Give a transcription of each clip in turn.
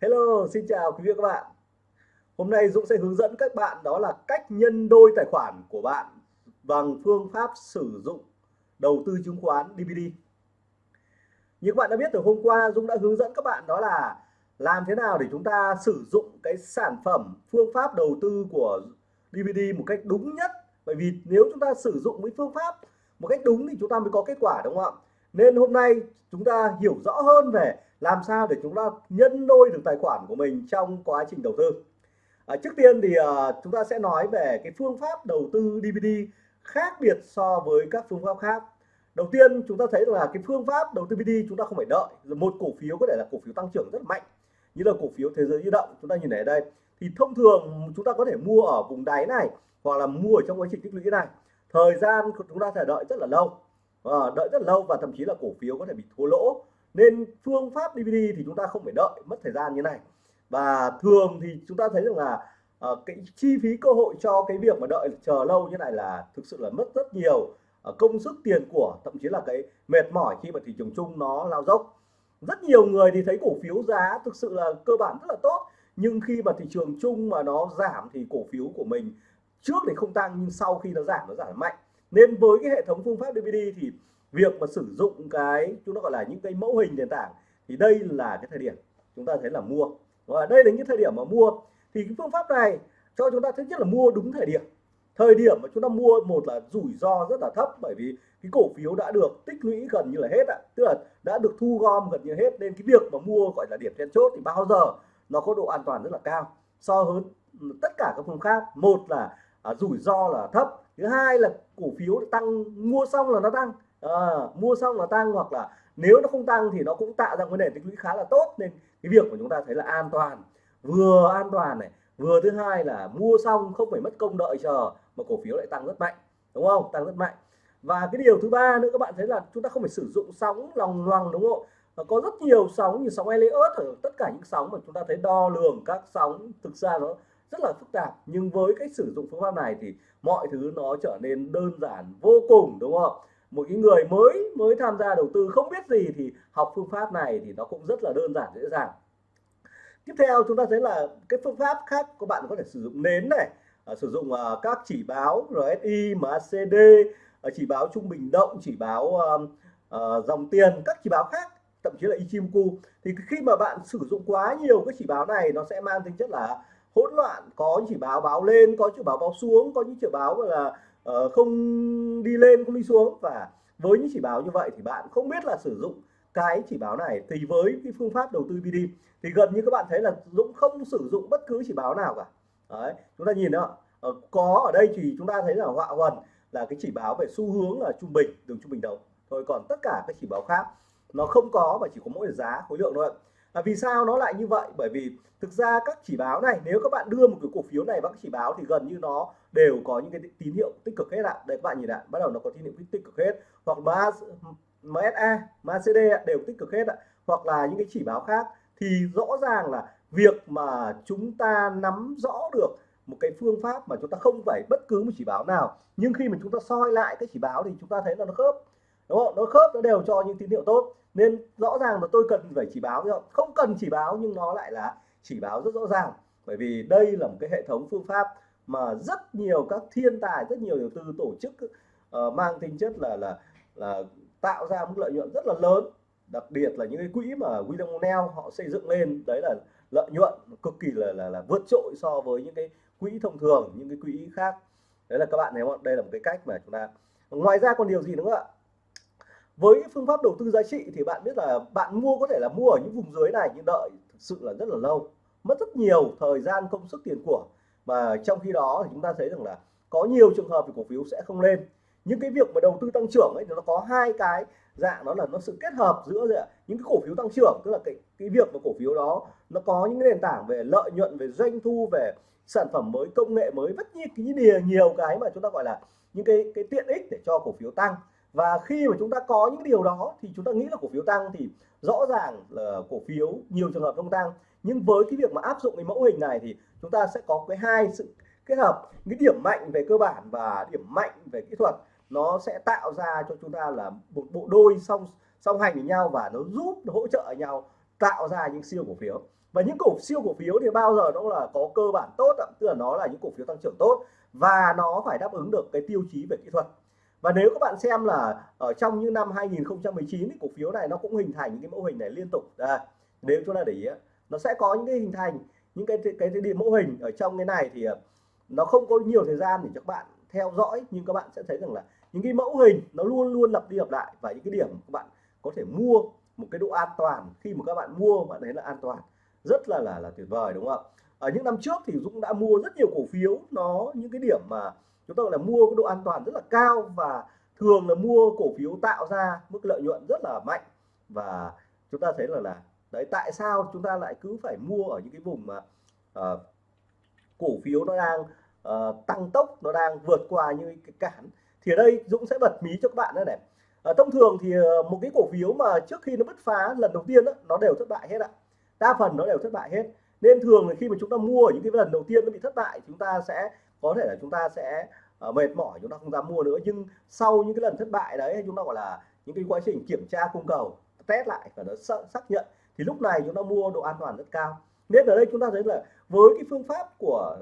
Hello, xin chào quý vị và các bạn. Hôm nay Dũng sẽ hướng dẫn các bạn đó là cách nhân đôi tài khoản của bạn bằng phương pháp sử dụng đầu tư chứng khoán DVD. Như các bạn đã biết từ hôm qua Dũng đã hướng dẫn các bạn đó là làm thế nào để chúng ta sử dụng cái sản phẩm phương pháp đầu tư của DVD một cách đúng nhất. Bởi vì nếu chúng ta sử dụng cái phương pháp một cách đúng thì chúng ta mới có kết quả đúng không ạ? Nên hôm nay chúng ta hiểu rõ hơn về làm sao để chúng ta nhân đôi được tài khoản của mình trong quá trình đầu tư? À, trước tiên thì à, chúng ta sẽ nói về cái phương pháp đầu tư DVD khác biệt so với các phương pháp khác. Đầu tiên chúng ta thấy là cái phương pháp đầu tư DVD chúng ta không phải đợi. Một cổ phiếu có thể là cổ phiếu tăng trưởng rất mạnh như là cổ phiếu thế giới di động chúng ta nhìn thấy đây. Thì thông thường chúng ta có thể mua ở vùng đáy này hoặc là mua ở trong quá trình tích lũy này. Thời gian chúng ta phải đợi rất là lâu à, đợi rất lâu và thậm chí là cổ phiếu có thể bị thua lỗ nên phương pháp DVD thì chúng ta không phải đợi mất thời gian như này. Và thường thì chúng ta thấy rằng là uh, cái chi phí cơ hội cho cái việc mà đợi chờ lâu như này là thực sự là mất rất nhiều uh, công sức tiền của thậm chí là cái mệt mỏi khi mà thị trường chung nó lao dốc. Rất nhiều người thì thấy cổ phiếu giá thực sự là cơ bản rất là tốt nhưng khi mà thị trường chung mà nó giảm thì cổ phiếu của mình trước thì không tăng nhưng sau khi nó giảm nó giảm mạnh. Nên với cái hệ thống phương pháp DVD thì việc mà sử dụng cái chúng ta gọi là những cái mẫu hình nền tảng thì đây là cái thời điểm chúng ta thấy là mua. Và đây là những thời điểm mà mua. Thì cái phương pháp này cho chúng ta thứ nhất là mua đúng thời điểm. Thời điểm mà chúng ta mua một là rủi ro rất là thấp bởi vì cái cổ phiếu đã được tích lũy gần như là hết ạ. Tức là đã được thu gom gần như hết nên cái việc mà mua gọi là điểm then chốt thì bao giờ nó có độ an toàn rất là cao so với tất cả các phương khác một là à, rủi ro là thấp. Thứ hai là cổ phiếu tăng mua xong là nó tăng à, mua xong là tăng hoặc là nếu nó không tăng thì nó cũng tạo ra vấn đề tích lũy khá là tốt. Nên cái việc của chúng ta thấy là an toàn vừa an toàn này vừa thứ hai là mua xong không phải mất công đợi chờ mà cổ phiếu lại tăng rất mạnh đúng không? Tăng rất mạnh. Và cái điều thứ ba nữa các bạn thấy là chúng ta không phải sử dụng sóng lòng loằng đúng không? Và có rất nhiều sóng như sóng Elliot ở tất cả những sóng mà chúng ta thấy đo lường các sóng thực ra nó rất là phức tạp. Nhưng với cách sử dụng phương pháp này thì mọi thứ nó trở nên đơn giản vô cùng đúng không? Một cái người mới mới tham gia đầu tư không biết gì thì học phương pháp này thì nó cũng rất là đơn giản dễ dàng. Tiếp theo chúng ta thấy là cái phương pháp khác các bạn có thể sử dụng nến này à, sử dụng à, các chỉ báo RSI MACD à, chỉ báo trung bình động chỉ báo à, à, dòng tiền các chỉ báo khác thậm chí là Ichimoku. Thì khi mà bạn sử dụng quá nhiều cái chỉ báo này nó sẽ mang tính chất là hỗn loạn có chỉ báo báo lên có chỉ báo báo xuống có những chỉ báo là uh, không đi lên không đi xuống. Và với những chỉ báo như vậy thì bạn không biết là sử dụng cái chỉ báo này. Thì với cái phương pháp đầu tư BD thì gần như các bạn thấy là Dũng không sử dụng bất cứ chỉ báo nào cả. Đấy chúng ta nhìn đó. Ờ, có ở đây thì chúng ta thấy là họa quần là cái chỉ báo về xu hướng là trung bình đường trung bình đầu. Thôi còn tất cả các chỉ báo khác nó không có và chỉ có mỗi giá khối lượng thôi à, vì sao nó lại như vậy? Bởi vì thực ra các chỉ báo này nếu các bạn đưa một cái cổ phiếu này vào các chỉ báo thì gần như nó đều có những cái tín hiệu tích cực hết ạ. Đây các bạn nhìn ạ, bắt đầu nó có tín hiệu tích cực hết. Hoặc MSA MACD đều tích cực hết ạ. Hoặc là những cái chỉ báo khác thì rõ ràng là việc mà chúng ta nắm rõ được một cái phương pháp mà chúng ta không phải bất cứ một chỉ báo nào. Nhưng khi mà chúng ta soi lại cái chỉ báo thì chúng ta thấy là nó khớp, đúng không? Nó khớp, nó đều cho những tín hiệu tốt. Nên rõ ràng là tôi cần phải chỉ báo, không? Không cần chỉ báo nhưng nó lại là chỉ báo rất rõ ràng. Bởi vì đây là một cái hệ thống phương pháp mà rất nhiều các thiên tài rất nhiều đầu tư tổ chức uh, mang tính chất là là là tạo ra mức lợi nhuận rất là lớn. Đặc biệt là những cái quỹ mà William O'Neill họ xây dựng lên đấy là lợi nhuận cực kỳ là là, là vượt trội so với những cái quỹ thông thường những cái quỹ khác. Đấy là các bạn thấy không đây là một cái cách mà chúng ta ngoài ra còn điều gì nữa ạ? Với phương pháp đầu tư giá trị thì bạn biết là bạn mua có thể là mua ở những vùng dưới này nhưng đợi thực sự là rất là lâu mất rất nhiều thời gian công sức tiền của mà trong khi đó thì chúng ta thấy rằng là có nhiều trường hợp thì cổ phiếu sẽ không lên. Những cái việc mà đầu tư tăng trưởng ấy nó có hai cái dạng, đó là nó sự kết hợp giữa những cái cổ phiếu tăng trưởng, tức là cái cái việc mà cổ phiếu đó nó có những nền tảng về lợi nhuận, về doanh thu, về sản phẩm mới, công nghệ mới rất nhiều cái nhiều cái mà chúng ta gọi là những cái cái tiện ích để cho cổ phiếu tăng. Và khi mà chúng ta có những điều đó thì chúng ta nghĩ là cổ phiếu tăng thì rõ ràng là cổ phiếu nhiều trường hợp không tăng nhưng với cái việc mà áp dụng cái mẫu hình này thì chúng ta sẽ có cái hai sự kết hợp. Cái điểm mạnh về cơ bản và điểm mạnh về kỹ thuật nó sẽ tạo ra cho chúng ta là một bộ đôi song song hành với nhau và nó giúp nó hỗ trợ nhau tạo ra những siêu cổ phiếu. Và những cổ siêu cổ phiếu thì bao giờ nó là có cơ bản tốt tức là nó là những cổ phiếu tăng trưởng tốt và nó phải đáp ứng được cái tiêu chí về kỹ thuật. Và nếu các bạn xem là ở trong những năm 2019 thì cổ phiếu này nó cũng hình thành những cái mẫu hình này liên tục. À, nếu chúng ta để ý nó sẽ có những cái hình thành những cái cái cái, cái mẫu hình ở trong cái này thì ờ, nó không có nhiều thời gian để cho các bạn theo dõi nhưng các bạn sẽ thấy rằng là những cái mẫu hình nó luôn luôn lặp đi lặp lại và những cái điểm các bạn có thể mua một cái độ an toàn khi mà các bạn mua bạn thấy là an toàn rất là là là tuyệt vời đúng không ạ? Ở những năm trước thì Dũng đã mua rất nhiều cổ phiếu nó những cái điểm mà chúng ta gọi là mua cái độ an toàn rất là cao và thường là mua cổ phiếu tạo ra mức lợi nhuận rất là mạnh. Và chúng ta thấy là là đấy tại sao chúng ta lại cứ phải mua ở những cái vùng mà uh, cổ phiếu nó đang uh, tăng tốc nó đang vượt qua những cái cản? Thì ở đây Dũng sẽ bật mí cho các bạn đây này. Uh, thông thường thì uh, một cái cổ phiếu mà trước khi nó bứt phá lần đầu tiên đó, nó đều thất bại hết ạ. Đa phần nó đều thất bại hết. Nên thường là khi mà chúng ta mua ở những cái lần đầu tiên nó bị thất bại chúng ta sẽ có thể là chúng ta sẽ uh, mệt mỏi chúng ta không dám mua nữa. Nhưng sau những cái lần thất bại đấy chúng ta gọi là những cái quá trình kiểm tra cung cầu test lại và nó xác nhận thì lúc này chúng ta mua độ an toàn rất cao. Nên ở đây chúng ta thấy là với cái phương pháp của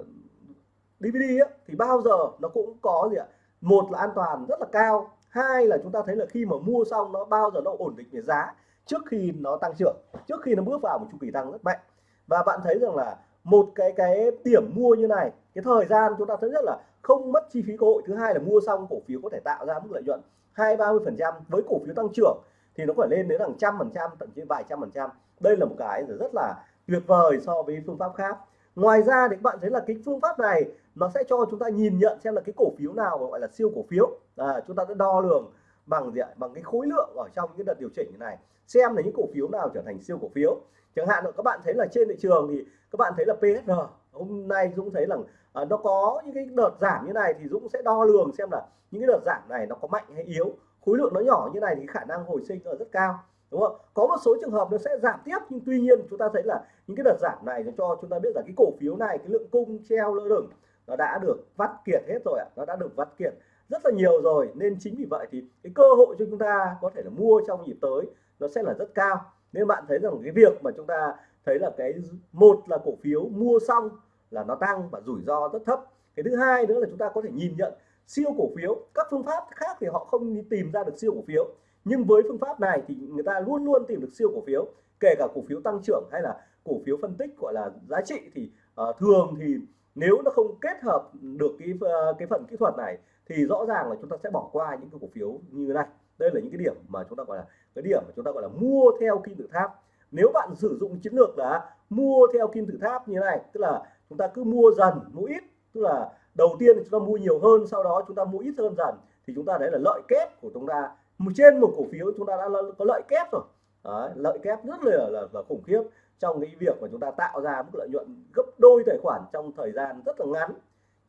DVD ấy, thì bao giờ nó cũng có gì ạ? Một là an toàn rất là cao. Hai là chúng ta thấy là khi mà mua xong nó bao giờ nó ổn định về giá trước khi nó tăng trưởng trước khi nó bước vào một chu kỳ tăng rất mạnh. Và bạn thấy rằng là một cái cái điểm mua như này cái thời gian chúng ta thấy rất là không mất chi phí cơ hội. Thứ hai là mua xong cổ phiếu có thể tạo ra mức lợi nhuận hai ba mươi phần trăm với cổ phiếu tăng trưởng thì nó phải lên đến hàng trăm phần trăm thậm chí vài trăm phần trăm. Đây là một cái rất là tuyệt vời so với phương pháp khác. Ngoài ra thì các bạn thấy là cái phương pháp này nó sẽ cho chúng ta nhìn nhận xem là cái cổ phiếu nào gọi là siêu cổ phiếu. À, chúng ta sẽ đo lường bằng gì ạ? Bằng cái khối lượng ở trong những đợt điều chỉnh như này xem là những cổ phiếu nào trở thành siêu cổ phiếu. Chẳng hạn là các bạn thấy là trên thị trường thì các bạn thấy là PSR hôm nay Dũng thấy là à, nó có những cái đợt giảm như này thì Dũng sẽ đo lường xem là những cái đợt giảm này nó có mạnh hay yếu khối lượng nó nhỏ như này thì khả năng hồi sinh là rất cao, đúng không? Có một số trường hợp nó sẽ giảm tiếp, nhưng tuy nhiên chúng ta thấy là những cái đợt giảm này nó cho chúng ta biết là cái cổ phiếu này, cái lượng cung treo lơ lửng nó đã được vắt kiệt hết rồi ạ, nó đã được vắt kiệt rất là nhiều rồi. Nên chính vì vậy thì cái cơ hội cho chúng ta có thể là mua trong nhịp tới nó sẽ là rất cao. Nên bạn thấy rằng cái việc mà chúng ta thấy là cái một là cổ phiếu mua xong là nó tăng và rủi ro rất thấp. Cái thứ hai nữa là chúng ta có thể nhìn nhận siêu cổ phiếu. Các phương pháp khác thì họ không tìm ra được siêu cổ phiếu. Nhưng với phương pháp này thì người ta luôn luôn tìm được siêu cổ phiếu kể cả cổ phiếu tăng trưởng hay là cổ phiếu phân tích gọi là giá trị thì uh, thường thì nếu nó không kết hợp được cái uh, cái phần kỹ thuật này thì rõ ràng là chúng ta sẽ bỏ qua những cái cổ phiếu như thế này. Đây là những cái điểm mà chúng ta gọi là cái điểm mà chúng ta gọi là mua theo kim tự tháp. Nếu bạn sử dụng chiến lược là mua theo kim tự tháp như này tức là chúng ta cứ mua dần mua ít tức là đầu tiên chúng ta mua nhiều hơn sau đó chúng ta mua ít hơn dần thì chúng ta đấy là lợi kép của chúng ta. Trên một cổ phiếu chúng ta đã có lợi kép rồi. Đấy, lợi kép rất là, là, là khủng khiếp trong cái việc mà chúng ta tạo ra mức lợi nhuận gấp đôi tài khoản trong thời gian rất là ngắn.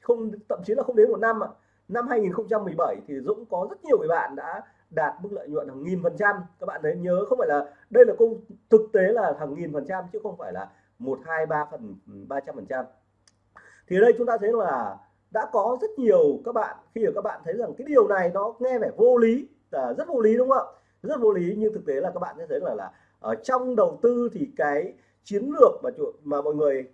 Không thậm chí là không đến một năm ạ. Năm 2017 thì Dũng có rất nhiều người bạn đã đạt mức lợi nhuận hàng nghìn phần trăm. Các bạn đấy nhớ không phải là đây là công thực tế là hàng nghìn phần trăm chứ không phải là một hai ba phần ba trăm phần trăm. Thì ở đây chúng ta thấy là đã có rất nhiều các bạn, khi mà các bạn thấy rằng cái điều này nó nghe vẻ vô lý là rất vô lý đúng không ạ? Rất vô lý, nhưng thực tế là các bạn sẽ thấy là là ở trong đầu tư thì cái chiến lược mà mà mọi người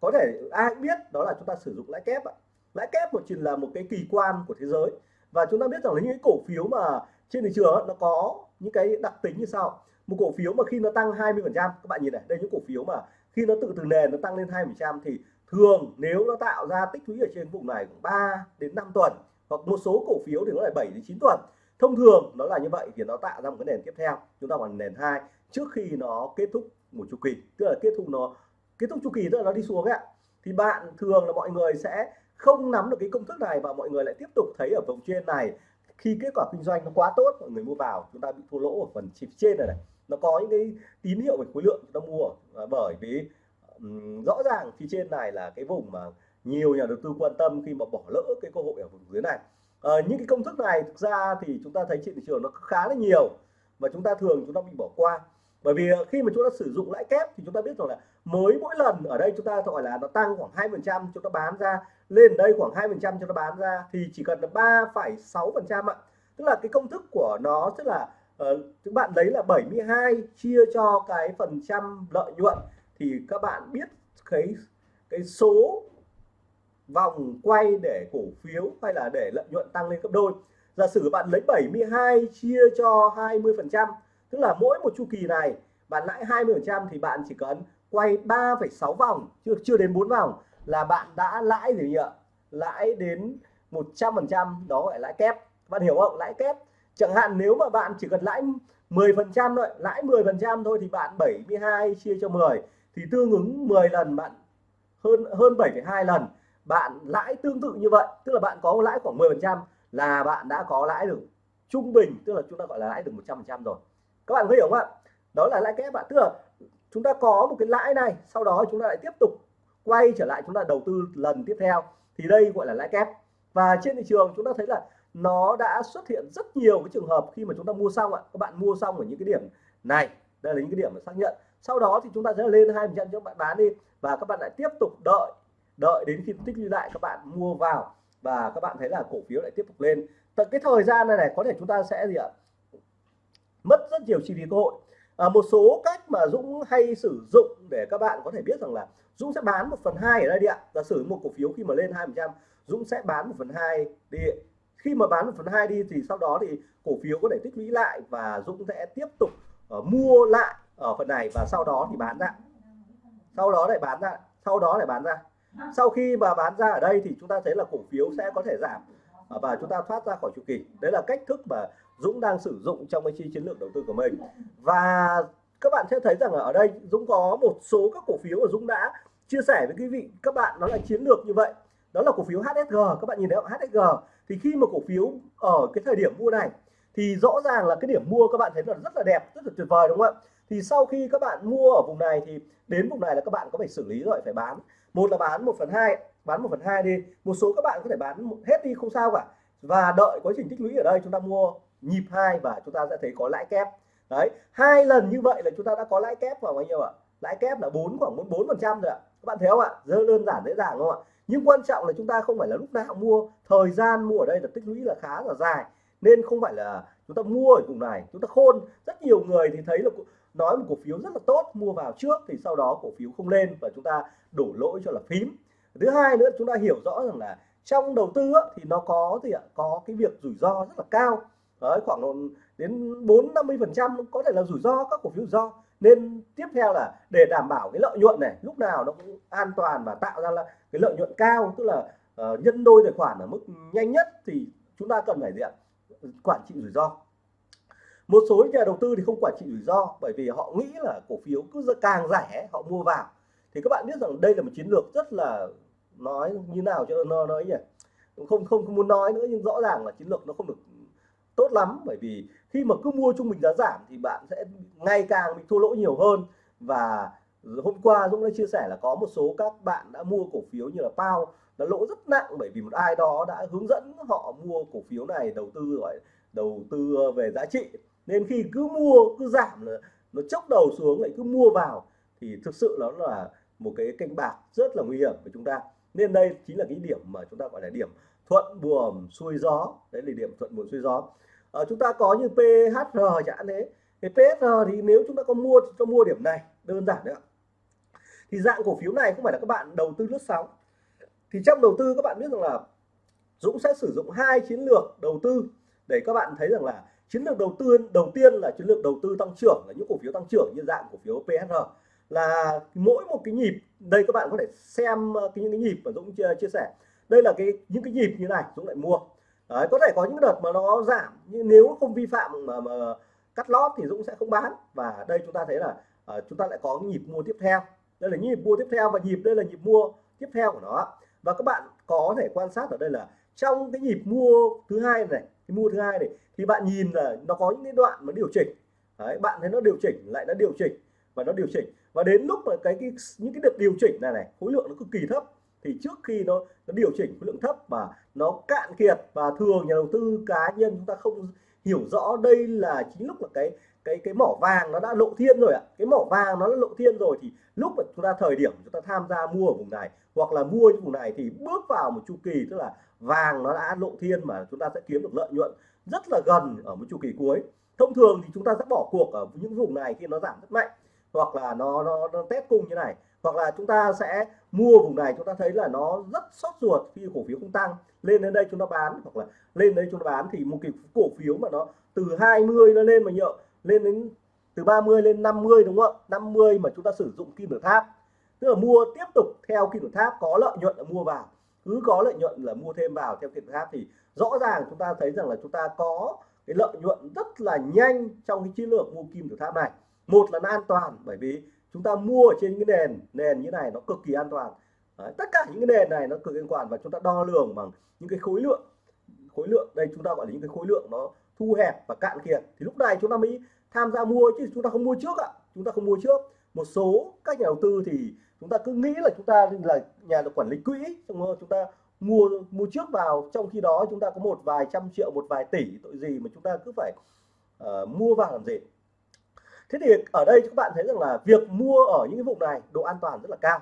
có thể, ai cũng biết đó là chúng ta sử dụng lãi kép ạ. Lãi kép một chỉ là một cái kỳ quan của thế giới. Và chúng ta biết rằng là những cái cổ phiếu mà trên thị trường nó có những cái đặc tính như sau. Một cổ phiếu mà khi nó tăng 20 phần trăm, các bạn nhìn này, đây những cổ phiếu mà khi nó tự, từ nền nó tăng lên 20 phần trăm thì thường nếu nó tạo ra tích lũy ở trên vùng này khoảng 3 đến 5 tuần, hoặc một số cổ phiếu thì nó là 7 đến 9 tuần. Thông thường nó là như vậy thì nó tạo ra một cái nền tiếp theo, chúng ta gọi nền hai, trước khi nó kết thúc một chu kỳ, tức là kết thúc nó, kết thúc chu kỳ tức là nó đi xuống ấy thì bạn thường là mọi người sẽ không nắm được cái công thức này và mọi người lại tiếp tục thấy ở vùng trên này, khi kết quả kinh doanh nó quá tốt, mọi người mua vào, chúng ta bị thua lỗ ở phần chip trên này này. Nó có những cái tín hiệu về khối lượng chúng ta mua à, bởi vì rõ ràng phía trên này là cái vùng mà nhiều nhà đầu tư quan tâm khi mà bỏ lỡ cái cơ hội ở vùng dưới này. À, những cái công thức này thực ra thì chúng ta thấy trên thị trường nó khá là nhiều và chúng ta thường chúng ta bị bỏ qua. Bởi vì ờ, khi mà chúng ta sử dụng lãi kép thì chúng ta biết rồi là mới mỗi lần ở đây chúng ta gọi là nó tăng khoảng hai phần trăm chúng ta bán ra lên đây khoảng hai phần trăm cho nó bán ra thì chỉ cần là ba phẩy sáu phần trăm ạ. Tức là cái công thức của nó tức là uh, các bạn lấy là 72 chia cho cái phần trăm lợi nhuận thì các bạn biết cái cái số vòng quay để cổ phiếu hay là để lợi nhuận tăng lên gấp đôi. Giả sử bạn lấy 72 chia cho 20 phần trăm tức là mỗi một chu kỳ này bạn lãi 20 phần trăm thì bạn chỉ cần quay 3,6 vòng chưa chưa đến 4 vòng là bạn đã lãi gì nhỉ? Lãi đến 100 phần trăm đó gọi lãi kép. Bạn hiểu không? Lãi kép. Chẳng hạn nếu mà bạn chỉ cần lãi 10 phần trăm thôi lãi 10 phần trăm thôi thì bạn 72 chia cho 10 thì tương ứng 10 lần bạn hơn hơn 7,2 lần bạn lãi tương tự như vậy tức là bạn có lãi khoảng 10 phần trăm là bạn đã có lãi được trung bình tức là chúng ta gọi là lãi được 100 phần trăm rồi. Các bạn có hiểu không ạ? Đó là lãi kép bạn tức là chúng ta có một cái lãi này sau đó chúng ta lại tiếp tục quay trở lại chúng ta đầu tư lần tiếp theo. Thì đây gọi là lãi kép. Và trên thị trường chúng ta thấy là nó đã xuất hiện rất nhiều cái trường hợp khi mà chúng ta mua xong ạ. Các bạn mua xong ở những cái điểm này. Đây là những cái điểm mà xác nhận sau đó thì chúng ta sẽ lên hai phần trăm cho bạn bán đi. Và các bạn lại tiếp tục đợi đợi đến khi tích lũy lại các bạn mua vào. Và các bạn thấy là cổ phiếu lại tiếp tục lên. Tận cái thời gian này này có thể chúng ta sẽ gì ạ? Mất rất nhiều chi phí cơ hội. À, một số cách mà Dũng hay sử dụng để các bạn có thể biết rằng là Dũng sẽ bán một phần hai ở đây đi ạ. Giả sử một cổ phiếu khi mà lên hai phần trăm Dũng sẽ bán một phần hai đi. Khi mà bán một phần hai đi thì sau đó thì cổ phiếu có thể tích lũy lại và Dũng sẽ tiếp tục uh, mua lại ở phần này và sau đó thì bán ra. Sau đó lại bán ra, sau đó lại bán ra. Sau khi mà bán ra ở đây thì chúng ta thấy là cổ phiếu sẽ có thể giảm và chúng ta thoát ra khỏi chu kỳ. Đấy là cách thức mà Dũng đang sử dụng trong cái chi chiến lược đầu tư của mình. Và các bạn sẽ thấy rằng ở đây Dũng có một số các cổ phiếu mà Dũng đã chia sẻ với quý vị. Các bạn, nó là chiến lược như vậy. Đó là cổ phiếu HSG các bạn nhìn thấy không? HSG thì khi mà cổ phiếu ở cái thời điểm mua này thì rõ ràng là cái điểm mua các bạn thấy là rất là đẹp, rất là tuyệt vời, đúng không ạ? Thì sau khi các bạn mua ở vùng này thì đến vùng này là các bạn có phải xử lý rồi, phải bán. Một là bán một phần hai, bán một phần hai đi. Một số các bạn có thể bán hết đi, không sao cả. Và đợi quá trình tích lũy ở đây chúng ta mua nhịp hai và chúng ta sẽ thấy có lãi kép. Đấy, hai lần như vậy là chúng ta đã có lãi kép vào bao nhiêu ạ? Lãi kép là bốn, khoảng bốn phần trăm rồi ạ. Các bạn thấy không ạ? Rất đơn giản, dễ dàng không ạ? Nhưng quan trọng là chúng ta không phải là lúc nào mua, thời gian mua ở đây là tích lũy là khá là dài. Nên không phải là chúng ta mua ở vùng này, chúng ta khôn. Rất nhiều người thì thấy là nói một cổ phiếu rất là tốt mua vào trước thì sau đó cổ phiếu không lên và chúng ta đổ lỗi cho là phím. Thứ hai nữa chúng ta hiểu rõ rằng là trong đầu tư thì nó có thì ạ? Có cái việc rủi ro rất là cao. Đấy khoảng đến 4 50 phần trăm có thể là rủi ro các cổ phiếu rủi ro. Nên tiếp theo là để đảm bảo cái lợi nhuận này lúc nào nó cũng an toàn và tạo ra là cái lợi nhuận cao tức là uh, nhân đôi tài khoản ở mức nhanh nhất thì chúng ta cần phải gì ạ? Quản trị rủi ro một số nhà đầu tư thì không quản trị rủi ro bởi vì họ nghĩ là cổ phiếu cứ càng rẻ, họ mua vào. Thì các bạn biết rằng đây là một chiến lược rất là nói như nào cho nó nói nhỉ? Không không không muốn nói nữa nhưng rõ ràng là chiến lược nó không được tốt lắm bởi vì khi mà cứ mua trung bình giá giảm thì bạn sẽ ngày càng bị thua lỗ nhiều hơn. Và hôm qua Dũng đã chia sẻ là có một số các bạn đã mua cổ phiếu như là Pao đã lỗ rất nặng bởi vì một ai đó đã hướng dẫn họ mua cổ phiếu này đầu tư, gọi, đầu tư ờ, về giá trị nên khi cứ mua, cứ giảm là nó chốc đầu xuống, lại cứ mua vào, thì thực sự nó là một cái canh bạc rất là nguy hiểm của chúng ta. Nên đây chính là cái điểm mà chúng ta gọi là điểm thuận buồm xuôi gió. Đấy là điểm thuận buồm xuôi gió. Ở chúng ta có như PHR chẳng thế thì PHR thì nếu chúng ta có mua thì cho mua điểm này, đơn giản đấy ạ. Thì dạng cổ phiếu này không phải là các bạn đầu tư lướt sóng. Thì trong đầu tư các bạn biết rằng là Dũng sẽ sử dụng hai chiến lược đầu tư để các bạn thấy rằng là chiến lược đầu tư đầu tiên là chiến lược đầu tư tăng trưởng là những cổ phiếu tăng trưởng như dạng cổ phiếu PSR là mỗi một cái nhịp đây các bạn có thể xem ờ, cái những cái nhịp mà Dũng chia, chia sẻ. Đây là cái những cái nhịp như này Dũng lại mua. Đấy, có thể có những đợt mà nó giảm nhưng nếu không vi phạm mà, mà cắt lót thì Dũng sẽ không bán. Và đây chúng ta thấy là uh, chúng ta lại có nhịp mua tiếp theo. Đây là nhịp mua tiếp theo và nhịp đây là nhịp mua tiếp theo của nó. Và các bạn có thể quan sát ở đây là trong cái nhịp mua thứ hai này cái mua thứ hai này thì bạn nhìn là nó có những cái đoạn mà điều chỉnh. Đấy, bạn thấy nó điều chỉnh lại nó điều chỉnh và nó điều chỉnh. Và đến lúc mà cái, cái những cái đợt điều chỉnh này này khối lượng nó cực kỳ thấp thì trước khi nó nó điều chỉnh khối lượng thấp và nó cạn kiệt và thường nhà đầu tư cá nhân chúng ta không hiểu rõ đây là chính lúc là cái cái cái mỏ vàng nó đã lộ thiên rồi ạ. Cái mỏ vàng nó đã lộ thiên rồi thì lúc mà chúng ta thời điểm chúng ta tham gia mua ở vùng này hoặc là mua những vùng này thì bước vào một chu kỳ tức là vàng nó đã lộ thiên mà chúng ta sẽ kiếm được lợi nhuận rất là gần ở một chu kỳ cuối. Thông thường thì chúng ta sẽ bỏ cuộc ở những vùng này khi nó giảm rất mạnh hoặc là nó nó, nó test cung như này hoặc là chúng ta sẽ mua vùng này chúng ta thấy là nó rất sót ruột khi cổ phiếu không tăng. Lên đến đây chúng ta bán hoặc là lên đây chúng ta bán thì một cái cổ phiếu mà nó từ 20 nó lên mà nhợ lên đến từ 30 lên 50 đúng không ạ? 50 mà chúng ta sử dụng kim tự tháp. Tức là mua tiếp tục theo kim tự tháp có lợi nhuận là mua vào cứ có lợi nhuận là mua thêm vào theo kim khác thì rõ ràng chúng ta thấy rằng là chúng ta có cái lợi nhuận rất là nhanh trong cái chiến lược mua kim tự tháp này. Một là nó an toàn bởi vì chúng ta mua ở trên cái nền nền như này nó cực kỳ an toàn. Đấy, tất cả những cái nền này nó cực kỳ an toàn và chúng ta đo lường bằng những cái khối lượng khối lượng đây chúng ta gọi là những cái khối lượng nó thu hẹp và cạn kiệt. Thì lúc này chúng ta mới tham gia mua chứ chúng ta không mua trước ạ chúng ta không mua trước. Một số các nhà đầu tư thì chúng ta cứ nghĩ là chúng ta là nhà quản lý quỹ chúng ta mua mua trước vào. Trong khi đó chúng ta có một vài trăm triệu một vài tỷ tội gì mà chúng ta cứ phải uh, mua vào làm gì. Thế thì ở đây các bạn thấy rằng là việc mua ở những cái vùng này độ an toàn rất là cao.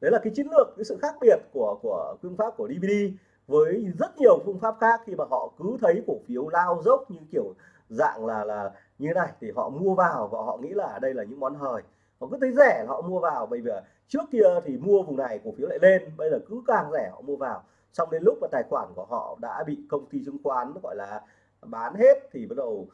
Đấy là cái chiến lược cái sự khác biệt của của phương pháp của DVD với rất nhiều phương pháp khác. Khi mà họ cứ thấy cổ phiếu lao dốc như kiểu dạng là là như này thì họ mua vào và họ nghĩ là đây là những món hời họ cứ thấy rẻ họ mua vào bây giờ trước kia thì mua vùng này, cổ phiếu lại lên, bây giờ cứ càng rẻ họ mua vào. Xong đến lúc mà tài khoản của họ đã bị công ty chứng khoán, gọi là, bán hết thì bắt đầu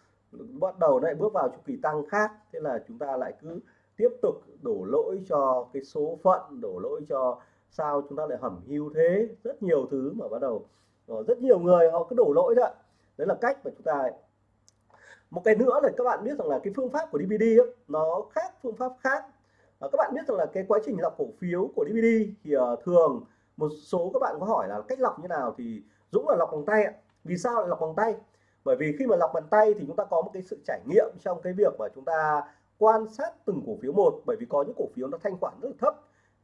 bắt đầu lại bước vào chu kỳ tăng khác. Thế là chúng ta lại cứ tiếp tục đổ lỗi cho cái số phận, đổ lỗi cho sao chúng ta lại hẩm hiu thế. Rất nhiều thứ mà bắt đầu ờ, rất nhiều người họ cứ đổ lỗi đó đấy là cách mà chúng ta một cái nữa là các bạn biết rằng là cái phương pháp của DVD ấy, nó khác phương pháp khác. À, các bạn biết rằng là cái quá trình lọc cổ phiếu của DVD thì uh, thường một số các bạn có hỏi là cách lọc như nào thì Dũng là lọc bằng tay ạ. Vì sao lại lọc bằng tay? Bởi vì khi mà lọc bằng tay thì chúng ta có một cái sự trải nghiệm trong cái việc mà chúng ta quan sát từng cổ phiếu một. Bởi vì có những cổ phiếu nó thanh khoản rất là thấp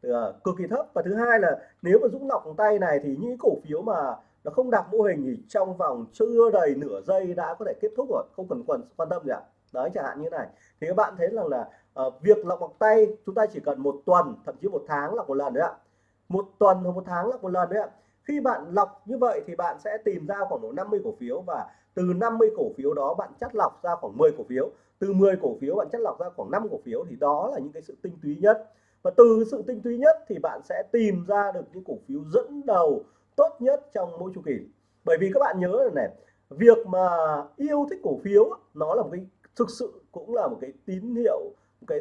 ờ, cực kỳ thấp. Và thứ hai là nếu mà Dũng lọc bằng tay này thì những cổ phiếu mà nó không đạt mô hình thì trong vòng chưa đầy nửa giây đã có thể kết thúc rồi. Không cần quan quan tâm gì ạ. Đấy chẳng hạn như này. Thì các bạn thấy rằng là uh, việc lọc bằng tay chúng ta chỉ cần một tuần thậm chí một tháng lọc một lần đấy ạ. Một tuần hoặc một tháng lọc một lần đấy ạ. Khi bạn lọc như vậy thì bạn sẽ tìm ra khoảng độ 50 cổ phiếu và từ 50 cổ phiếu đó bạn chắt lọc ra khoảng 10 cổ phiếu. Từ 10 cổ phiếu bạn chắt lọc ra khoảng 5 cổ phiếu thì đó là những cái sự tinh túy nhất. Và từ sự tinh túy nhất thì bạn sẽ tìm ra được những cổ phiếu dẫn đầu tốt nhất trong mỗi chu kỳ. Bởi vì các bạn nhớ là này, việc mà yêu thích cổ phiếu nó là một cái, thực sự cũng là một cái tín hiệu, một cái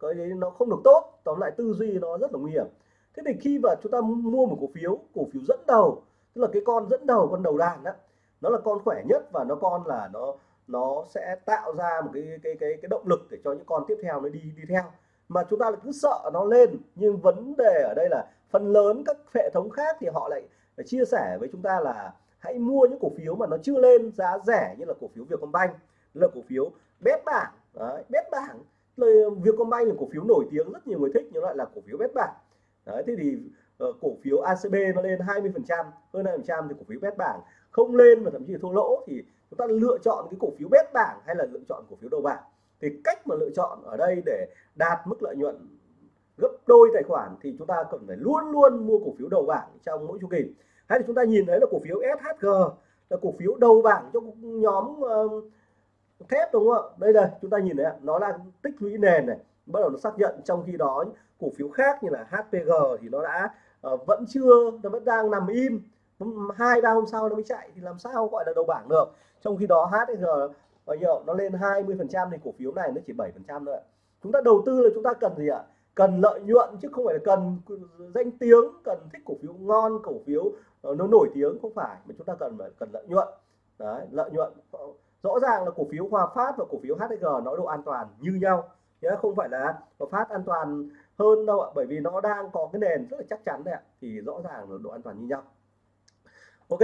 cái đấy nó không được tốt, tóm lại tư duy nó rất là nguy hiểm. Thế thì khi mà chúng ta mua một cổ phiếu cổ phiếu dẫn đầu, tức là cái con dẫn đầu, con đầu đàn đó nó là con khỏe nhất và nó con là nó nó sẽ tạo ra một cái cái cái cái động lực để cho những con tiếp theo nó đi đi theo. Mà chúng ta lại cứ sợ nó lên, nhưng vấn đề ở đây là phần lớn các hệ thống khác thì họ lại chia sẻ với chúng ta là hãy mua những cổ phiếu mà nó chưa lên giá rẻ như là cổ phiếu Vietcombank là cổ phiếu bét bảng. Đấy, bét bảng lời Vietcombank là cổ phiếu nổi tiếng rất nhiều người thích nhưng lại là cổ phiếu bét bảng. Đấy thế thì uh, cổ phiếu ACB nó lên 20 phần trăm hơn 20 phần trăm thì cổ phiếu bét bảng không lên mà thậm chí thua lỗ thì chúng ta lựa chọn cái cổ phiếu bét bảng hay là lựa chọn cổ phiếu đầu bảng. Thì cách mà lựa chọn ở đây để đạt mức lợi nhuận gấp đôi tài khoản thì chúng ta cần phải luôn luôn mua cổ phiếu đầu bảng trong mỗi chu kỳ. Hay là chúng ta nhìn thấy là cổ phiếu SHG là cổ phiếu đầu bảng trong nhóm uh, thép đúng không ạ? Đây đây chúng ta nhìn thấy nó là tích lũy nền này bắt đầu nó xác nhận trong khi đó cổ phiếu khác như là HPG thì nó đã uh, vẫn chưa nó vẫn đang nằm im. Hai ba hôm sau nó mới chạy thì làm sao gọi là đầu bảng được? Trong khi đó HPG bao nhiêu nó lên 20 phần trăm thì cổ phiếu này nó chỉ 7 phần trăm thôi chúng ta đầu tư là chúng ta cần gì ạ? Cần lợi nhuận chứ không phải là cần danh tiếng, cần thích cổ phiếu ngon, cổ phiếu ờ, nó nổi tiếng, không phải. Mà chúng ta cần phải cần lợi nhuận. Đấy, lợi nhuận. Rõ ràng là cổ phiếu Hòa Phát và cổ phiếu HG nó độ an toàn như nhau. Nhé, không phải là Hòa Phát an toàn hơn đâu ạ, bởi vì nó đang có cái nền rất là chắc chắn đấy ạ. Thì rõ ràng là độ an toàn như nhau. Ok,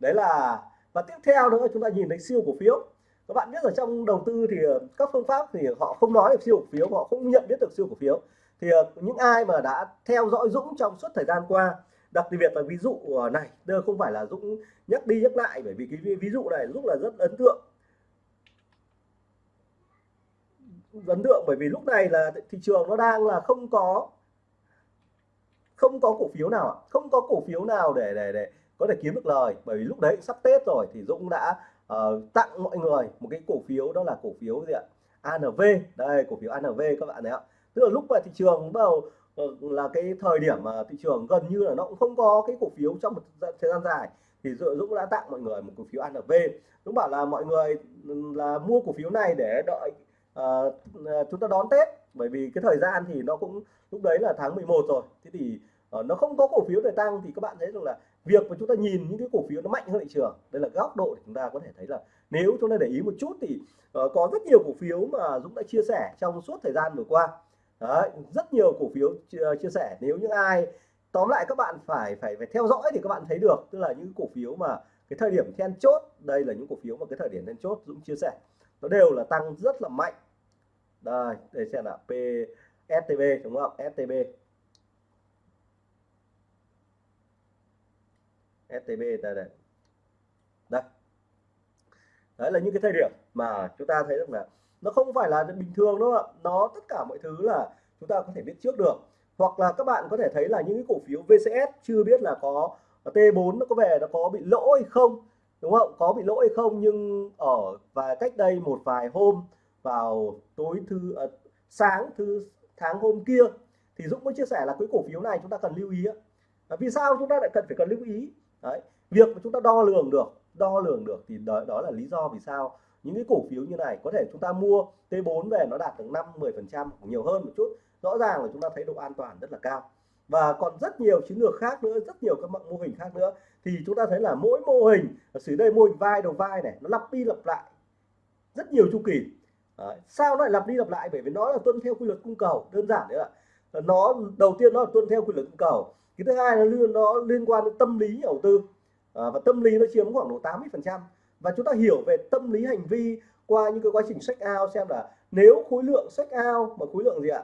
đấy là, và tiếp theo nữa, chúng ta nhìn thấy siêu cổ phiếu. Các bạn biết ở trong đầu tư thì ờ, các phương pháp thì họ không nói được siêu cổ phiếu, họ không nhận biết được siêu cổ phiếu thì ờ, những ai mà đã theo dõi Dũng trong suốt thời gian qua đặc biệt là ví dụ ờ, này đây không phải là Dũng nhắc đi nhắc lại bởi vì cái ví dụ này Dũng là rất ấn tượng. Ấn tượng bởi vì lúc này là thị trường nó đang là không có không có cổ phiếu nào không có cổ phiếu nào để để để có thể kiếm được lời. Bởi vì lúc đấy sắp Tết rồi thì Dũng đã uh, tặng mọi người một cái cổ phiếu đó là cổ phiếu gì ạ? ANV đây cổ phiếu ANV các bạn thấy ạ tức là lúc mà thị trường bắt đầu ờ, là cái thời điểm mà thị trường gần như là nó cũng không có cái cổ phiếu trong một thời gian dài thì Dũng đã tặng mọi người một cổ phiếu ANV Dũng bảo là mọi người ừ, là mua cổ phiếu này để đợi uh, chúng ta đón Tết. Bởi vì cái thời gian thì nó cũng lúc đấy là tháng 11 rồi. Thế thì uh, nó không có cổ phiếu để tăng thì các bạn thấy rằng là việc mà chúng ta nhìn những cái cổ phiếu nó mạnh hơn thị trường đây là góc độ để chúng ta có thể thấy là nếu chúng ta để ý một chút thì uh, có rất nhiều cổ phiếu mà Dũng đã chia sẻ trong suốt thời gian vừa qua. Đấy, rất nhiều cổ phiếu chia, chia sẻ. Nếu những ai tóm lại các bạn phải phải phải theo dõi thì các bạn thấy được. Tức là những cổ phiếu mà cái thời điểm then chốt đây là những cổ phiếu mà cái thời điểm then chốt Dũng chia sẻ. Nó đều là tăng rất là mạnh. Đây đây xem là PSTB đúng không? STB STB đây đây. Đây. Đấy là những cái thời điểm mà chúng ta thấy được là nó không phải là bình thường đâu ạ. Nó tất cả mọi thứ là chúng ta có thể biết trước được. Hoặc là các bạn có thể thấy là những cái cổ phiếu VCS chưa biết là có T4 nó có về nó có bị lỗ hay không đúng không? Có bị lỗ hay không? Nhưng ở và cách đây một vài hôm vào tối thứ à, sáng thứ tháng hôm kia thì Dũng có chia sẻ là cái cổ phiếu này chúng ta cần lưu ý à, vì sao chúng ta lại cần phải cần lưu ý? Đấy. việc mà chúng ta đo lường được đo lường được thì đó, đó là lý do vì sao những cái cổ phiếu như này có thể chúng ta mua T4 về nó đạt được 5 10 phần trăm nhiều hơn một chút. Rõ ràng là chúng ta thấy độ an toàn rất là cao. Và còn rất nhiều chiến lược khác nữa rất nhiều các mô hình khác nữa. Thì chúng ta thấy là mỗi mô hình ở dưới đây mô hình vai đầu vai này nó lặp đi lặp lại rất nhiều chu kỳ. Đấy. sao nó lại lặp đi lặp lại? Bởi vì nó là tuân theo quy luật cung cầu đơn giản đấy ạ. Nó đầu tiên nó là tuân theo quy luật cung cầu cái thứ hai là nó liên quan đến tâm lý đầu tư. À, và tâm lý nó chiếm khoảng độ 80 phần trăm và chúng ta hiểu về tâm lý hành vi qua những cái quá trình sách ao xem là nếu khối lượng sách ao mà khối lượng gì ạ?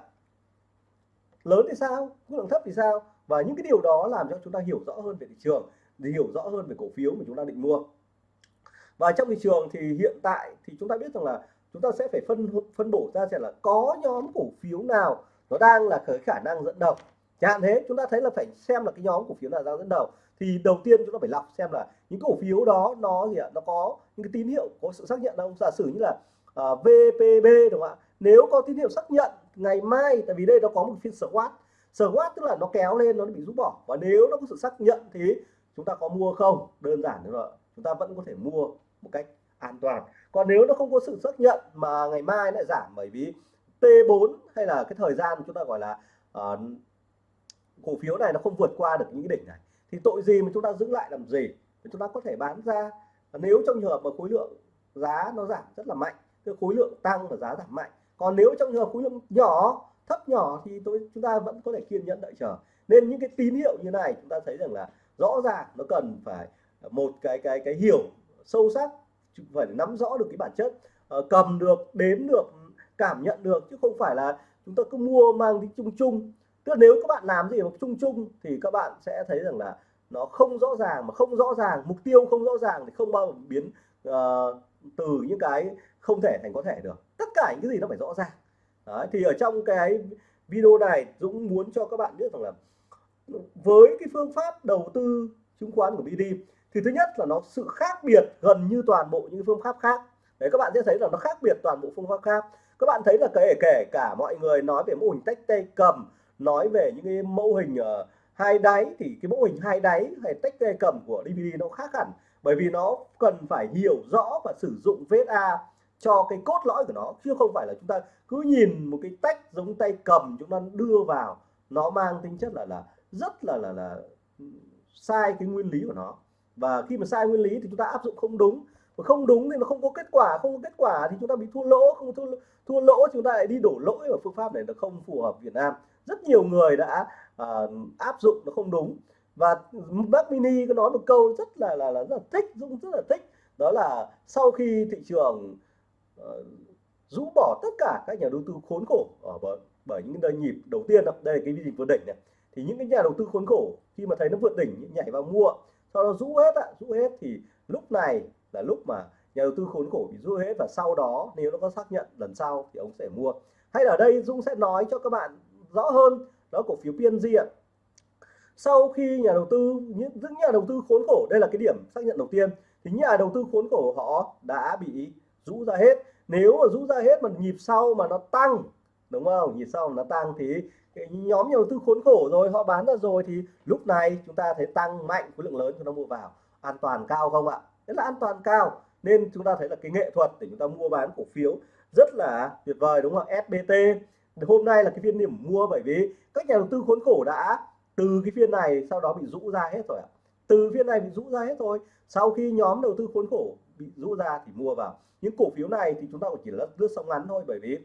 Lớn thì sao? Khối lượng thấp thì sao? Và những cái điều đó làm cho chúng ta hiểu rõ hơn về thị trường để hiểu rõ hơn về cổ phiếu mà chúng ta định mua. Và trong thị trường thì hiện tại thì chúng ta biết rằng là chúng ta sẽ phải phân phân bổ ra xem là có nhóm cổ phiếu nào nó đang là cái khả năng dẫn đầu. Chẳng hạn thế, chúng ta thấy là phải xem là cái nhóm cổ phiếu nào đang dẫn đầu thì đầu tiên chúng ta phải lọc xem là những cổ phiếu đó nó gì ạ? Nó có những cái tín hiệu có sự xác nhận đâu giả sử như là à, uh, VPB đúng không ạ? Nếu có tín hiệu xác nhận ngày mai tại vì đây nó có một phiên squat squat tức là nó kéo lên nó bị rút bỏ. Và nếu nó có sự xác nhận thì chúng ta có mua không? Đơn giản nữa chúng ta vẫn có thể mua một cách an toàn. Còn nếu nó không có sự xác nhận mà ngày mai lại giảm bởi vì T4 hay là cái thời gian chúng ta gọi là uh, cổ phiếu này nó không vượt qua được những cái đỉnh này thì tội gì mà chúng ta giữ lại làm gì? Thì chúng ta có thể bán ra. Nếu trong trường hợp mà khối lượng giá nó giảm rất là mạnh, cái khối lượng tăng và giá giảm mạnh, còn nếu trong trường hợp khối lượng nhỏ, thấp nhỏ thì tôi, chúng ta vẫn có thể kiên nhẫn đợi chờ. Nên những cái tín hiệu như này chúng ta thấy rằng là rõ ràng nó cần phải một cái cái cái hiểu sâu sắc phải nắm rõ được cái bản chất. Ờ, cầm được, đếm được, cảm nhận được, chứ không phải là chúng ta cứ mua mang tính chung chung tức là nếu các bạn làm gì mà chung chung thì các bạn sẽ thấy rằng là nó không rõ ràng mà không rõ ràng mục tiêu không rõ ràng thì không bao giờ biến uh, từ những cái không thể thành có thể được. Tất cả những cái gì nó phải rõ ràng. Đấy, thì ở trong cái video này Dũng muốn cho các bạn biết rằng là với cái phương pháp đầu tư chứng khoán của BD thì thứ nhất là nó sự khác biệt gần như toàn bộ những phương pháp khác. Đấy các bạn sẽ thấy là nó khác biệt toàn bộ phương pháp khác. Các bạn thấy là kể kể cả mọi người nói về mô hình tách tay cầm nói về những cái mô hình uh, hai đáy thì cái mô hình hai đáy hay tách tay cầm của DVD nó khác hẳn. Bởi vì nó cần phải hiểu rõ và sử dụng VSA cho cái cốt lõi của nó chứ không phải là chúng ta cứ nhìn một cái tách giống tay cầm chúng ta đưa vào. Nó mang tính chất là là rất là là là sai cái nguyên lý của nó. Và khi mà sai nguyên lý thì chúng ta áp dụng không đúng. Và không đúng thì nó không có kết quả không có kết quả thì chúng ta bị thua lỗ không thua thua lỗ chúng ta lại đi đổ lỗi ở phương pháp này nó không phù hợp Việt Nam rất nhiều người đã uh, áp dụng nó không đúng. Và bác mini có nói một câu rất là là, là rất là thích Dũng rất là thích. Đó là sau khi thị trường uh, rũ bỏ tất cả các nhà đầu tư khốn khổ ở bởi, bởi những đợt nhịp đầu tiên đây là cái nhịp vượt đỉnh này. Thì những cái nhà đầu tư khốn khổ khi mà thấy nó vượt đỉnh nhảy vào mua sau đó rũ hết ạ rũ hết thì lúc này là lúc mà nhà đầu tư khốn khổ bị rũ hết và sau đó nếu nó có xác nhận lần sau thì ông sẽ mua. Hay ở đây Dũng sẽ nói cho các bạn rõ hơn đó cổ phiếu PNG ạ. Sau khi nhà đầu tư những, những nhà đầu tư khốn khổ đây là cái điểm xác nhận đầu tiên thì nhà đầu tư khốn khổ họ đã bị rũ ra hết. Nếu mà rũ ra hết mà nhịp sau mà nó tăng đúng không? Nhịp sau mà nó tăng thì cái nhóm nhà đầu tư khốn khổ rồi họ bán ra rồi thì lúc này chúng ta thấy tăng mạnh khối lượng lớn chúng ta mua vào. An toàn cao không ạ? Rất là an toàn cao. Nên chúng ta thấy là cái nghệ thuật để chúng ta mua bán cổ phiếu rất là tuyệt vời đúng không SBT hôm nay là cái phiên điểm mua bởi vì các nhà đầu tư khốn khổ đã từ cái phiên này sau đó bị rũ ra hết rồi ạ. Từ phiên này bị rũ ra hết rồi sau khi nhóm đầu tư khốn khổ bị rũ ra thì mua vào. Những cổ phiếu này thì chúng ta chỉ là lướt sóng ngắn thôi bởi vì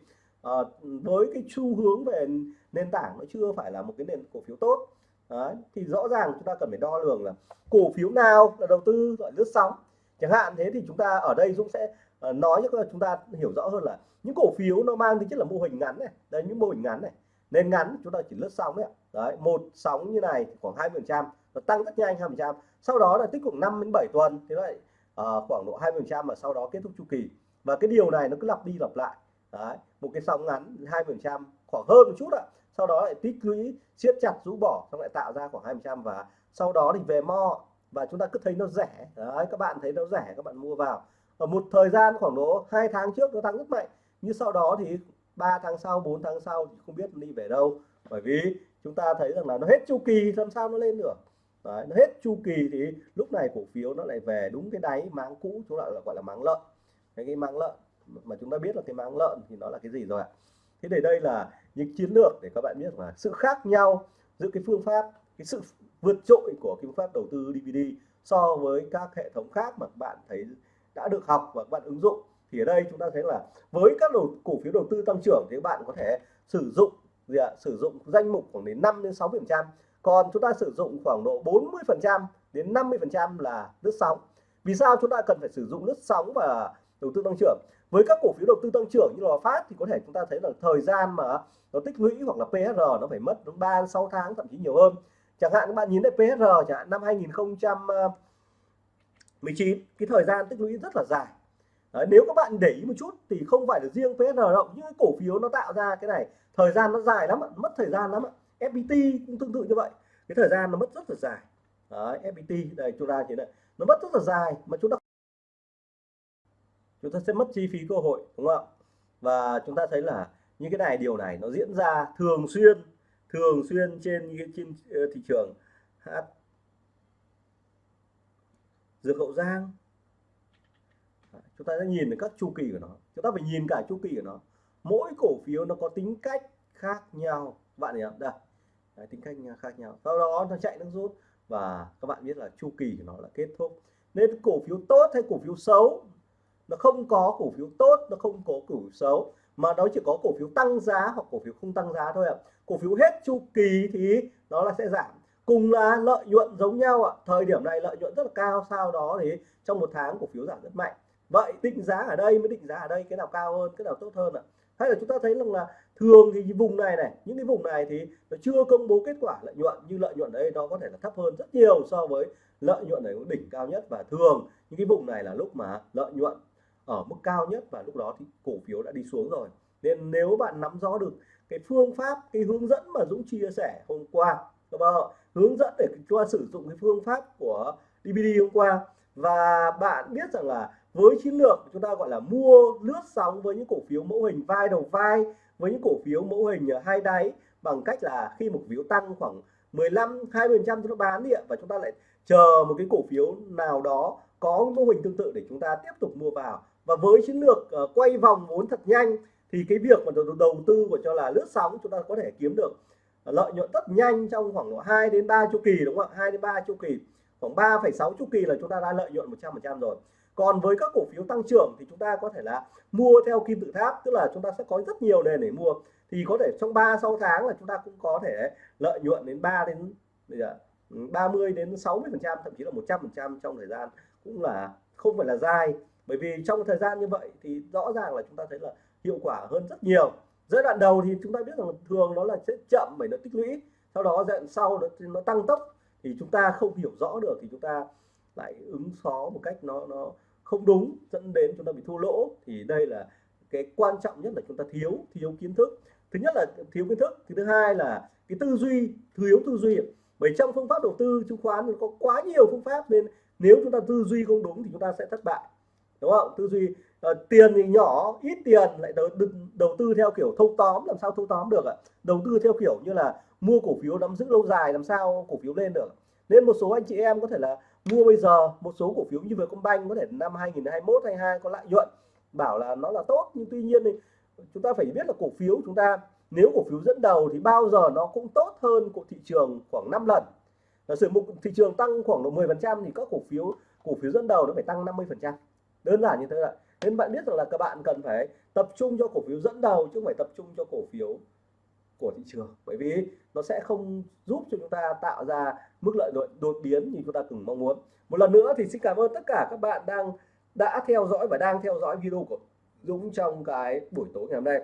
uh, với cái xu hướng về nền tảng nó chưa phải là một cái nền cổ phiếu tốt. Đấy, thì rõ ràng chúng ta cần phải đo lường là cổ phiếu nào là đầu tư gọi lướt sóng. Chẳng hạn thế thì chúng ta ở đây Dũng sẽ Ờ, nói cho chúng ta hiểu rõ hơn là những cổ phiếu nó mang tính chất là mô hình ngắn này. Đây những mô hình ngắn này. Nên ngắn chúng ta chỉ lướt sóng đấy đấy một sóng như này khoảng 20 phần trăm nó tăng rất nhanh 20 phần trăm. Sau đó là tích cực 5 đến 7 tuần thế lại uh, khoảng độ 20 phần trăm và sau đó kết thúc chu kỳ. Và cái điều này nó cứ lặp đi lặp lại. Đấy một cái sóng ngắn 20 phần trăm khoảng hơn một chút ạ. Sau đó lại tích lũy siết chặt rũ bỏ xong lại tạo ra khoảng 20 trăm và sau đó thì về mo. Và chúng ta cứ thấy nó rẻ. Đấy các bạn thấy nó rẻ các bạn mua vào ở một thời gian khoảng độ hai tháng trước nó tăng rất mạnh. Như sau đó thì 3 tháng sau 4 tháng sau thì không biết đi về đâu. Bởi vì chúng ta thấy rằng là nó hết chu kỳ làm sao nó lên được? Đấy, nó hết chu kỳ thì lúc này cổ phiếu nó lại về đúng cái đáy máng cũ chúng ta gọi là máng lợn. Cái, cái máng lợn mà chúng ta biết là cái máng lợn thì nó là cái gì rồi ạ? Thế để đây là những chiến lược để các bạn biết là sự khác nhau giữa cái phương pháp cái sự vượt trội của cái phương pháp đầu tư DVD so với các hệ thống khác mà các bạn thấy đã được học và các bạn ứng dụng thì ở đây chúng ta thấy là với các đồ, cổ phiếu đầu tư tăng trưởng thì các bạn có thể sử dụng gì ạ? sử dụng danh mục khoảng đến 5 đến 6 phần trăm. Còn chúng ta sử dụng khoảng độ 40 phần trăm đến 50 phần trăm là lướt sóng. Vì sao chúng ta cần phải sử dụng lướt sóng và đầu tư tăng trưởng? Với các cổ phiếu đầu tư tăng trưởng như là phát thì có thể chúng ta thấy là thời gian mà nó tích lũy hoặc là PR nó phải mất đến 3 6 tháng thậm chí nhiều hơn. Chẳng hạn các bạn nhìn thấy PR chẳng hạn năm 2019 cái thời gian tích lũy rất là dài. Đấy, nếu các bạn để ý một chút thì không phải là riêng PSR đâu những cái cổ phiếu nó tạo ra cái này thời gian nó dài lắm mất thời gian lắm FPT cũng tương tự như vậy. Cái thời gian nó mất rất là dài. Đấy, FPT đây chúng ta thấy này nó mất rất là dài mà chúng ta chúng ta sẽ mất chi phí cơ hội đúng không và chúng ta thấy là những cái này điều này nó diễn ra thường xuyên thường xuyên trên trên ờ, thị trường H dược hậu giang. Chúng ta sẽ nhìn được các chu kỳ của nó. Chúng ta phải nhìn cả chu kỳ của nó. Mỗi cổ phiếu nó có tính cách khác nhau. Bạn hiểu không? Đây. Đấy, tính cách khác nhau. Sau đó nó chạy nước rút. Và các bạn biết là chu kỳ của nó là kết thúc. Nên cổ phiếu tốt hay cổ phiếu xấu? Nó không có cổ phiếu tốt nó không có cổ phiếu xấu. Mà nó chỉ có cổ phiếu tăng giá hoặc cổ phiếu không tăng giá thôi ạ. Cổ phiếu hết chu kỳ thì nó là sẽ giảm cùng là lợi nhuận giống nhau ạ. Thời điểm này lợi nhuận rất là cao, sau đó thì trong một tháng cổ phiếu giảm rất mạnh. Vậy định giá ở đây mới định giá ở đây, cái nào cao hơn, cái nào tốt hơn ạ? Hay là chúng ta thấy rằng là thường thì vùng này này, những cái vùng này thì nó chưa công bố kết quả lợi nhuận, như lợi nhuận đây nó có thể là thấp hơn rất nhiều so với lợi nhuận này đỉnh cao nhất. Và thường những cái vùng này là lúc mà lợi nhuận ở mức cao nhất và lúc đó thì cổ phiếu đã đi xuống rồi. Nên nếu bạn nắm rõ được cái phương pháp, cái hướng dẫn mà Dũng chia sẻ hôm qua các bạn hướng dẫn để chúng ta sử dụng cái phương pháp của DVD hôm qua. Và bạn biết rằng là với chiến lược chúng ta gọi là mua lướt sóng với những cổ phiếu mẫu hình vai đầu vai với những cổ phiếu mẫu hình hai đáy bằng cách là khi một phiếu tăng khoảng 15 20 trăm chúng ta bán đi ạ. Và chúng ta lại chờ một cái cổ phiếu nào đó có mô hình tương tự để chúng ta tiếp tục mua vào. Và với chiến lược uh, quay vòng vốn thật nhanh thì cái việc mà đầu, đầu tư của cho là lướt sóng chúng ta có thể kiếm được lợi nhuận rất nhanh trong khoảng 2 đến 3 chu kỳ đúng không ạ? 2 đến 3 chu kỳ. Khoảng 3,6 chu kỳ là chúng ta đã lợi nhuận 100% rồi. Còn với các cổ phiếu tăng trưởng thì chúng ta có thể là mua theo kim tự tháp tức là chúng ta sẽ có rất nhiều nền để mua. Thì có thể trong 3 6 tháng là chúng ta cũng có thể lợi nhuận đến 3 đến 30 ừ, đến 60 phần trăm thậm chí là 100 phần trăm trong thời gian cũng là không phải là dài. Bởi vì trong thời gian như vậy thì rõ ràng là chúng ta thấy là hiệu quả hơn rất nhiều giai đoạn đầu thì chúng ta biết rằng thường nó là sẽ chậm bởi nó tích lũy sau đó giai đoạn sau nó, nó tăng tốc thì chúng ta không hiểu rõ được thì chúng ta lại ứng phó một cách nó nó không đúng dẫn đến chúng ta bị thua lỗ. Thì đây là cái quan trọng nhất là chúng ta thiếu thiếu kiến thức. Thứ nhất là thiếu kiến thức thứ hai là cái tư duy thiếu tư duy bởi trong phương pháp đầu tư chứng khoán có quá nhiều phương pháp nên nếu chúng ta tư duy không đúng thì chúng ta sẽ thất bại đúng không? Tư duy uh, tiền thì nhỏ ít tiền lại đầu, đầu tư theo kiểu thâu tóm làm sao thâu tóm được ạ? Đầu tư theo kiểu như là mua cổ phiếu nắm giữ lâu dài làm sao cổ phiếu lên được? Nên một số anh chị em có thể là mua bây giờ một số cổ phiếu như Vietcombank có thể năm 2021 22 có lợi nhuận bảo là nó là tốt. Nhưng tuy nhiên thì chúng ta phải biết là cổ phiếu chúng ta nếu cổ phiếu dẫn đầu thì bao giờ nó cũng tốt hơn của thị trường khoảng 5 lần. Giả sử một thị trường tăng khoảng độ 10 phần trăm thì các cổ phiếu cổ phiếu dẫn đầu nó phải tăng 50 phần trăm. Đơn giản như thế ạ nên bạn biết rằng là các bạn cần phải tập trung cho cổ phiếu dẫn đầu chứ không phải tập trung cho cổ phiếu của thị trường. Bởi vì nó sẽ không giúp cho chúng ta tạo ra mức lợi nhuận đột biến như chúng ta từng mong muốn. Một lần nữa thì xin cảm ơn tất cả các bạn đang, đã theo dõi và đang theo dõi video của Dũng trong cái buổi tối ngày hôm nay.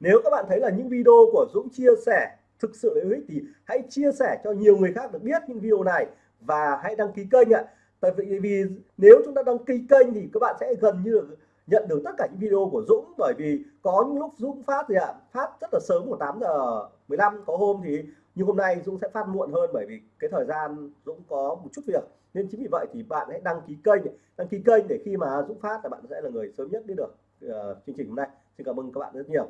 Nếu các bạn thấy là những video của Dũng chia sẻ thực sự là hữu ích thì hãy chia sẻ cho nhiều người khác được biết những video này và hãy đăng ký kênh ạ tại vì vì nếu chúng ta đăng ký kênh thì các bạn sẽ gần như nhận được tất cả những video của Dũng bởi vì có những lúc Dũng phát thì ạ? Phát rất là sớm của 8 giờ 15 có hôm thì như hôm nay Dũng sẽ phát muộn hơn bởi vì cái thời gian Dũng có một chút việc. Nên chính vì vậy thì bạn hãy đăng ký kênh đăng ký kênh để khi mà Dũng phát là bạn sẽ là người sớm nhất biết được uh, chương trình hôm nay. Xin cảm ơn các bạn rất nhiều.